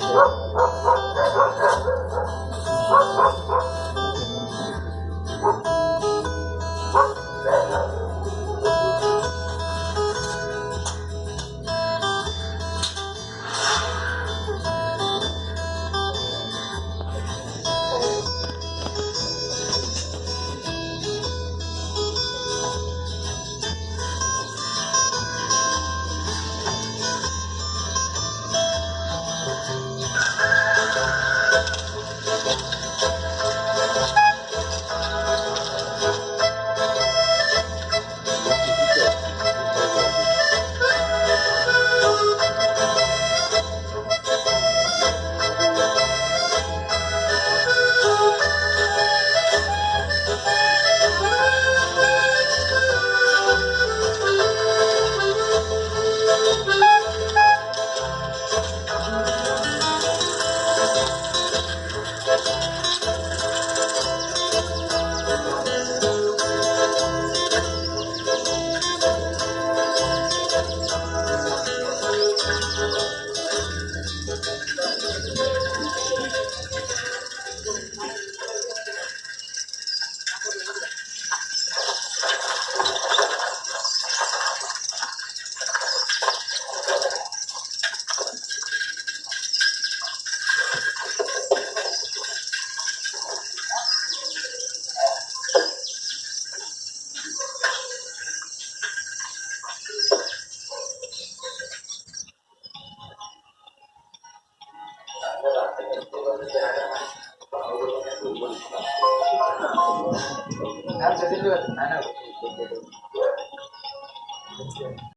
даже. Nah, Gracias,